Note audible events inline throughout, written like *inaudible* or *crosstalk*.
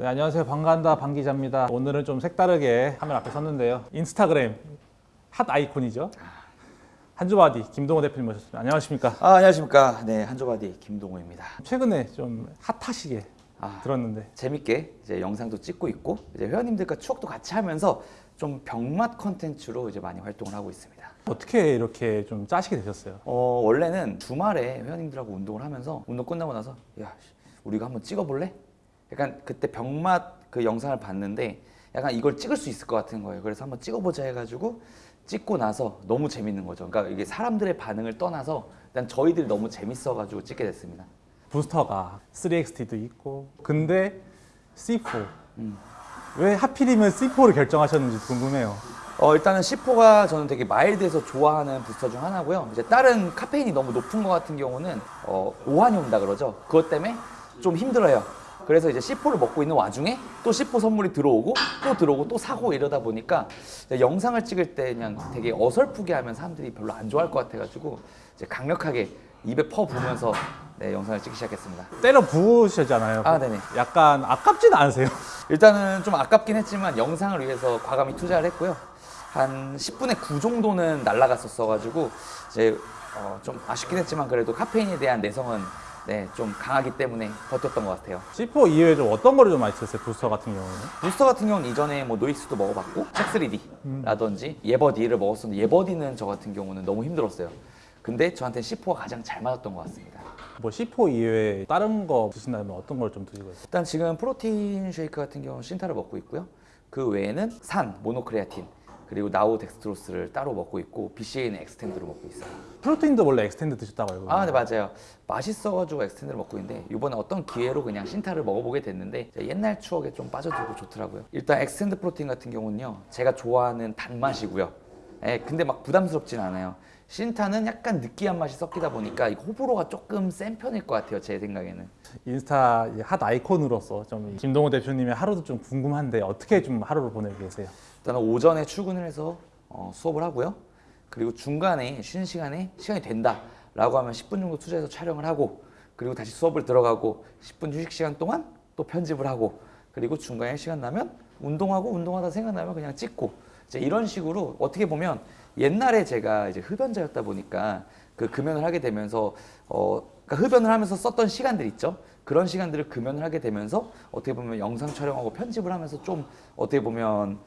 네, 안녕하세요. 반간다 방 기자입니다. 오늘은 좀 색다르게 카메라 앞에 섰는데요. 인스타그램 핫 아이콘이죠. 한주바디 김동호 대표님 모셨습니다. 안녕하십니까? 아, 안녕하십니까. 네, 한조바디 김동호입니다. 최근에 좀 핫하시게 아, 들었는데 재밌게 이제 영상도 찍고 있고 이제 회원님들과 추억도 같이 하면서 좀 병맛 컨텐츠로 이제 많이 활동을 하고 있습니다. 어떻게 이렇게 좀 짜시게 되셨어요? 어, 원래는 주말에 회원님들하고 운동을 하면서 운동 끝나고 나서 야, 씨, 우리가 한번 찍어볼래? 약간 그때 병맛 그 영상을 봤는데 약간 이걸 찍을 수 있을 것 같은 거예요. 그래서 한번 찍어보자 해가지고 찍고 나서 너무 재밌는 거죠. 그러니까 이게 사람들의 반응을 떠나서 일단 저희들이 너무 재밌어가지고 찍게 됐습니다. 부스터가 3XT도 있고 근데 C4 음. 왜 하필이면 C4를 결정하셨는지 궁금해요. 어, 일단은 C4가 저는 되게 마일드해서 좋아하는 부스터 중 하나고요. 이제 다른 카페인이 너무 높은 것 같은 경우는 어, 오한이 온다 그러죠. 그것 때문에 좀 힘들어요. 그래서 이제 C4를 먹고 있는 와중에 또 C4 선물이 들어오고 또 들어오고 또 사고 이러다 보니까 영상을 찍을 때 그냥 되게 어설프게 하면 사람들이 별로 안 좋아할 것 같아가지고 이제 강력하게 입에 퍼 부으면서 네, 영상을 찍기 시작했습니다. 때려 부으셨잖아요. 아, 네네. 약간 아깝진 않으세요? 일단은 좀 아깝긴 했지만 영상을 위해서 과감히 투자를 했고요. 한 10분의 9 정도는 날라갔었어가지고 이제 어, 좀 아쉽긴 했지만 그래도 카페인에 대한 내성은 네, 좀 강하기 때문에 버텼던 것 같아요. C4 이외에 좀 어떤 거를 좀 많이 쓰셨어요? 부스터 같은 경우는? 부스터 같은 경우는 이전에 뭐 노익스도 먹어봤고 책3D라든지 예버디를 먹었었는데 예버디는 저 같은 경우는 너무 힘들었어요. 근데 저한테 C4가 가장 잘 맞았던 것 같습니다. 뭐 C4 이외에 다른 거 드신다면 어떤 걸 좀 드시고 있어요? 일단 지금 프로틴 쉐이크 같은 경우는 신타를 먹고 있고요. 그 외에는 산, 모노크레아틴, 그리고 나우 dextrose를 따로 먹고 있고 BCAA는 엑스텐드로 먹고 있어요. protein도 원래 엑스텐드 드셨다고 알고 아, 네 맞아요. 맛있어가지고 엑스텐드를 먹고 있는데 이번에 어떤 기회로 그냥 신타를 먹어보게 됐는데 옛날 추억에 좀 빠져들고 좋더라고요. 일단 엑스텐드 protein 같은 경우는요, 제가 좋아하는 단맛이고요. 예, 근데 막 부담스럽진 않아요. 신타는 약간 느끼한 맛이 섞이다 보니까 이 호불호가 조금 센 편일 것 같아요, 제 생각에는. 인스타 핫 아이콘으로서 좀 김동호 대표님의 하루도 좀 궁금한데 어떻게 좀 하루를 보내고 계세요? 일단은 오전에 출근을 해서 어, 수업을 하고요. 그리고 중간에 쉬는 시간에 시간이 된다 라고 하면 10분 정도 투자해서 촬영을 하고 그리고 다시 수업을 들어가고 10분 휴식 시간 동안 또 편집을 하고 그리고 중간에 시간 나면 운동하고 운동하다 생각나면 그냥 찍고 이제 이런 식으로 어떻게 보면 옛날에 제가 이제 흡연자였다 보니까 그 금연을 하게 되면서 어 그러니까 흡연을 하면서 썼던 시간들 있죠. 그런 시간들을 금연을 하게 되면서 어떻게 보면 영상 촬영하고 편집을 하면서 좀 어떻게 보면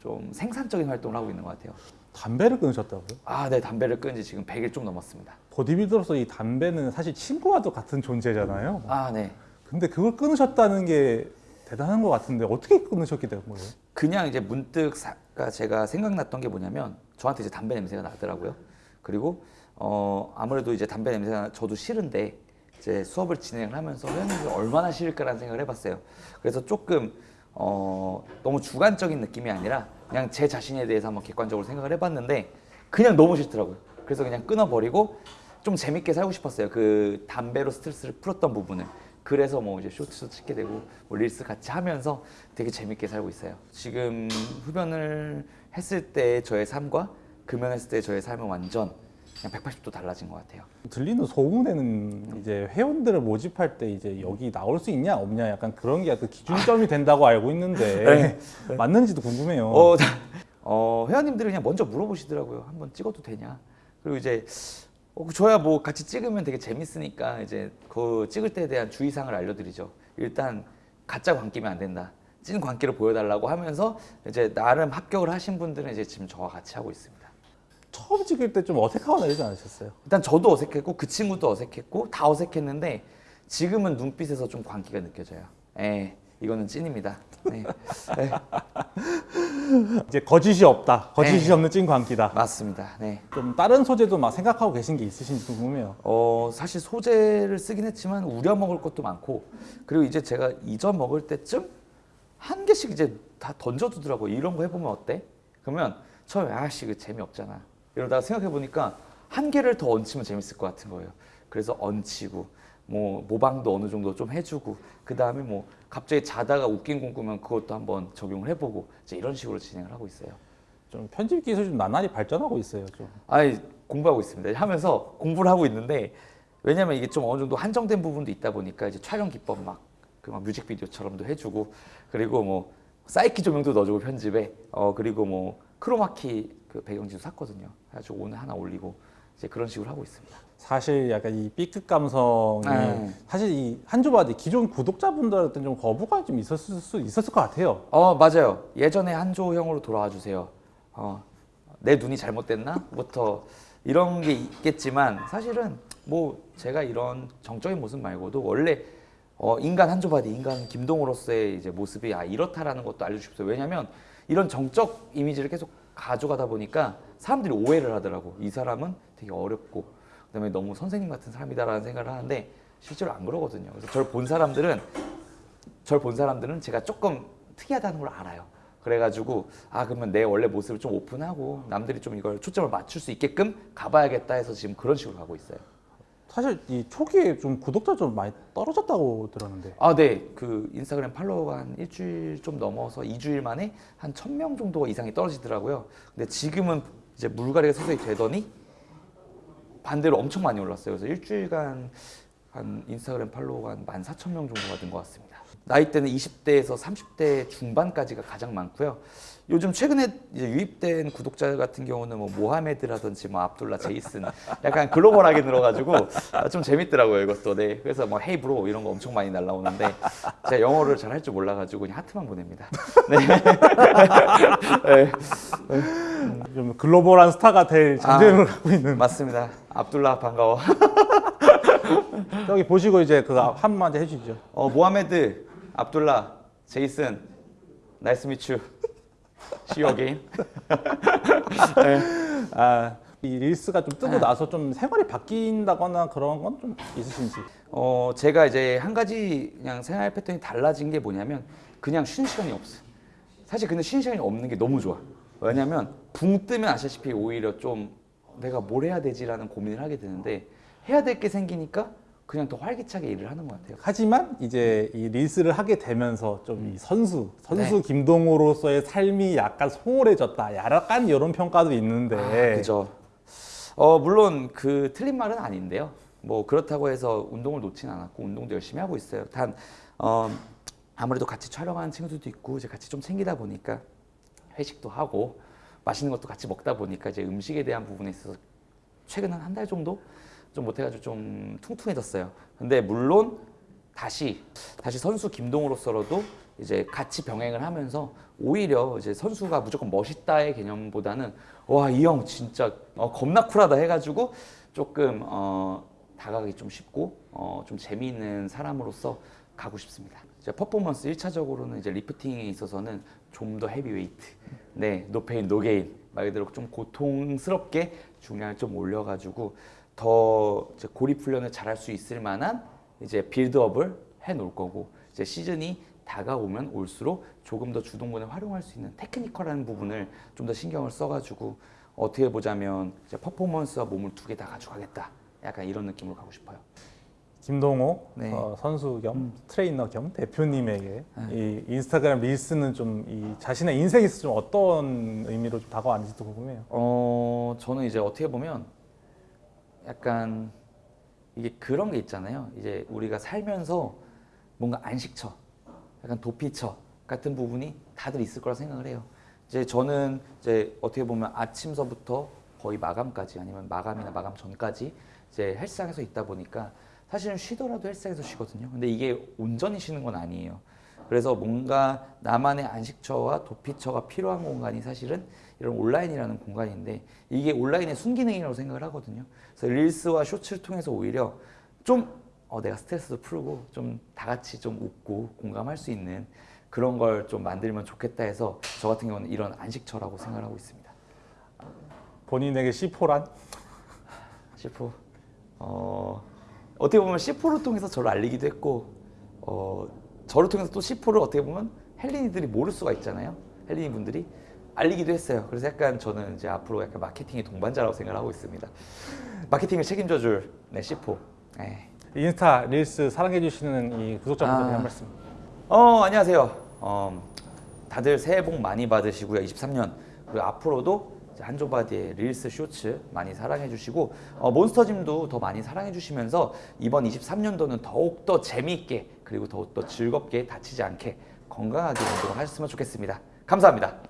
좀 생산적인 활동을 하고 있는 것 같아요. 담배를 끊으셨다고요? 아, 네, 담배를 끊은 지 지금 100일 좀 넘었습니다. 보디빌더로서 이 담배는 사실 친구와도 같은 존재잖아요. 아, 네. 근데 그걸 끊으셨다는 게 대단한 것 같은데 어떻게 끊으셨게 된 거예요? 그냥 이제 문득 사, 가 제가 생각났던 게 뭐냐면 저한테 이제 담배 냄새가 나더라고요. 그리고 어, 아무래도 이제 담배 냄새가 저도 싫은데 이제 수업을 진행을 하면서 회원님들 얼마나 싫을까라는 생각을 해봤어요. 그래서 조금 어, 너무 주관적인 느낌이 아니라 그냥 제 자신에 대해서 한번 객관적으로 생각을 해봤는데 그냥 너무 싫더라고요. 그래서 그냥 끊어버리고 좀 재밌게 살고 싶었어요. 그 담배로 스트레스를 풀었던 부분을. 그래서 뭐 이제 쇼츠도 찍게 되고 뭐 릴스 같이 하면서 되게 재밌게 살고 있어요. 지금 흡연을 했을 때 저의 삶과 금연했을 때 저의 삶은 완전 그냥 180도 달라진 것 같아요. 들리는 소문에는 이제 회원들을 모집할 때 이제 여기 나올 수 있냐 없냐 약간 그런 게 약간 기준점이 된다고 알고 있는데 *laughs* 맞는지도 궁금해요. 어, 어, 회원님들이 그냥 먼저 물어보시더라고요. 한번 찍어도 되냐? 그리고 이제 어, 저야 뭐 같이 찍으면 되게 재밌으니까 이제 그 찍을 때에 대한 주의사항을 알려드리죠. 일단 가짜 광기면 안 된다. 찐 광기를 보여달라고 하면서 이제 나름 합격을 하신 분들은 이제 지금 저와 같이 하고 있습니다. 처음 찍을 때 좀 어색하거나 이러지 않으셨어요? 일단 저도 어색했고 그 친구도 어색했고 다 어색했는데 지금은 눈빛에서 좀 광기가 느껴져요. 예, 이거는 찐입니다. 네. 네, *laughs* 이제 거짓이 없다. 거짓이 네. 없는 찐 광기다. 맞습니다. 네. 좀 다른 소재도 막 생각하고 계신 게 있으신지 궁금해요. 어 사실 소재를 쓰긴 했지만 우려 먹을 것도 많고 그리고 이제 제가 이전 먹을 때쯤 한 개씩 이제 다 던져두더라고요. 이런 거 해보면 어때? 그러면 처음에 아씨 그 재미없잖아. 이러다가 생각해 보니까 한 개를 더 얹히면 재밌을 것 같은 거예요. 그래서 얹히고 뭐 모방도 어느 정도 좀 해주고 그 다음에 뭐 갑자기 자다가 웃긴 꿈 꾸면 그것도 한번 적용을 해보고 이제 이런 식으로 진행을 하고 있어요. 좀 편집 기술이 좀 나날이 발전하고 있어요. 좀. 아니 공부하고 있습니다. 하면서 공부를 하고 있는데 왜냐면 이게 좀 어느 정도 한정된 부분도 있다 보니까 이제 촬영 기법 막 그 막 뮤직비디오처럼도 해주고 그리고 뭐 사이키 조명도 넣어주고 편집에 어 그리고 뭐 크로마키 그 배경지도 샀거든요. 그래가지고 오늘 하나 올리고 이제 그런 식으로 하고 있습니다. 사실 약간 이 B급 감성이 네. 사실 이 한조바디 기존 구독자분들한테 좀 거부감이 좀 있었을 수 있었을 것 같아요. 어 맞아요. 예전에 한조 형으로 돌아와 주세요. 어, 내 눈이 잘못됐나?부터 *laughs* 이런 게 있겠지만 사실은 뭐 제가 이런 정적인 모습 말고도 원래 어, 인간 한조바디, 인간 김동우로서의 이제 모습이 아 이렇다라는 것도 알려주십시오. 왜냐하면 이런 정적 이미지를 계속 가져가다 보니까 사람들이 오해를 하더라고. 이 사람은 되게 어렵고 그다음에 너무 선생님 같은 사람이다라는 생각을 하는데 실제로 안 그러거든요. 그래서 저를 본 사람들은 절본 사람들은 제가 조금 특이하다는 걸 알아요. 그래가지고 아 그러면 내 원래 모습을 좀 오픈하고 남들이 좀 이걸 초점을 맞출 수 있게끔 가봐야겠다 해서 지금 그런 식으로 가고 있어요. 사실 이 초기에 좀 구독자 좀 많이 떨어졌다고 들었는데 아, 네. 그 인스타그램 팔로워가 한 일주일 좀 넘어서 2주일 만에 한 1000명 정도 이상이 떨어지더라고요. 근데 지금은 이제 물갈이가 서서히 되더니 반대로 엄청 많이 올랐어요. 그래서 일주일간 한 인스타그램 팔로워가 한 14,000명 정도가 된 것 같습니다. 나이대는 20대에서 30대 중반까지가 가장 많고요. 요즘 최근에 이제 유입된 구독자 같은 경우는 뭐 모하메드라든지 뭐 압둘라, 제이슨 약간 글로벌하게 늘어가지고 아, 좀 재밌더라고요 이것도. 네. 그래서 뭐 헤이 브로 이런 거 엄청 많이 날라오는데 제가 영어를 잘 할 줄 몰라가지고 그냥 하트만 보냅니다. 네. *laughs* 네. 좀 글로벌한 스타가 될 전쟁을 하고 있는 맞습니다. 압둘라 반가워. 여기 보시고 이제 그 한마디 해주시죠. 어, 모하메드, 압둘라, 제이슨, nice meet you, see you again. 아, 이 릴스가 좀 뜨고 네. 나서 좀 생활이 바뀐다거나 그런 건 좀 있으신지. 어, 제가 이제 한 가지 그냥 생활 패턴이 달라진 게 뭐냐면 그냥 쉬는 시간이 없어요. 사실 근데 쉬는 시간이 없는 게 너무 좋아. 왜냐면 붕 뜨면 아시다시피 오히려 좀 내가 뭘 해야 되지라는 고민을 하게 되는데 해야 될 게 생기니까 그냥 더 활기차게 일을 하는 것 같아요. 하지만 이제 이 릴스를 하게 되면서 좀 이 선수, 선수 네. 김동우로서의 삶이 약간 소홀해졌다. 약간 이런 평가도 있는데. 아, 그죠. 어 물론 그 틀린 말은 아닌데요. 뭐 그렇다고 해서 운동을 놓진 않았고 운동도 열심히 하고 있어요. 단 어, 아무래도 같이 촬영하는 친구들도 있고 이제 같이 좀 챙기다 보니까 회식도 하고 맛있는 것도 같이 먹다 보니까 이제 음식에 대한 부분에 있어서 최근 한 한 달 정도 좀 못해가지고 좀 퉁퉁해졌어요. 근데 물론 다시 다시 선수 김동우로서로도 이제 같이 병행을 하면서 오히려 이제 선수가 무조건 멋있다의 개념보다는 와 이 형 진짜 어, 겁나 쿨하다 해가지고 조금 어, 다가가기 좀 쉽고 어, 좀 재미있는 사람으로서 가고 싶습니다. 이제 퍼포먼스 1차적으로는 이제 리프팅에 있어서는 좀 더 heavyweight, 네 no pain no gain 말 그대로 좀 고통스럽게 중량을 좀 올려가지고 더 이제 고립 훈련을 잘할 수 있을 만한 이제 build-up을 해 놓을 거고 이제 시즌이 다가오면 올수록 조금 더 주동근을 활용할 수 있는 technical한 부분을 좀 더 신경을 써가지고 어떻게 보자면 이제 퍼포먼스와 몸을 두 개 다 가져가겠다 약간 이런 느낌으로 가고 싶어요. 김동호 네. 어, 선수 겸 트레이너 겸 대표님에게 네. 이 인스타그램 릴스는 좀 이 자신의 인생에서 좀 어떤 의미로 좀 다가왔는지도 궁금해요. 어 저는 이제 어떻게 보면 약간 이게 그런 게 있잖아요. 이제 우리가 살면서 뭔가 안식처, 약간 도피처 같은 부분이 다들 있을 거라 생각을 해요. 이제 저는 이제 어떻게 보면 아침서부터 거의 마감까지 아니면 마감이나 마감 전까지 이제 헬스장에서 있다 보니까 사실은 쉬더라도 헬스장에서 쉬거든요. 근데 이게 온전히 쉬는 건 아니에요. 그래서 뭔가 나만의 안식처와 도피처가 필요한 공간이 사실은 이런 온라인이라는 공간인데 이게 온라인의 순기능이라고 생각을 하거든요. 그래서 릴스와 쇼츠를 통해서 오히려 좀 어, 내가 스트레스도 풀고 좀 다 같이 좀 웃고 공감할 수 있는 그런 걸 좀 만들면 좋겠다 해서 저 같은 경우는 이런 안식처라고 생각을 하고 있습니다. 본인에게 C4란? C4 어, 어떻게 보면 C4를 통해서 저를 알리기도 했고 어, 저를 통해서 또 C4를 어떻게 보면 헬린이들이 모를 수가 있잖아요. 헬린이 분들이 알리기도 했어요. 그래서 약간 저는 이제 앞으로 약간 마케팅의 동반자라고 생각을 하고 있습니다. 마케팅을 책임져 줄 네, C4. 네. 인스타 Reels 사랑해 주시는 이 구독자분들에게 아. 한 말씀. 어 안녕하세요. 어, 다들 새해 복 많이 받으시고요. 23년 그리고 앞으로도 한조바디의 Reels Shorts 많이 사랑해 주시고 어, 몬스터짐도 더 많이 사랑해 주시면서 이번 23년도는 더욱 더 재미있게 그리고 더욱 더 즐겁게 다치지 않게 건강하게 운동을 하셨으면 좋겠습니다. 감사합니다.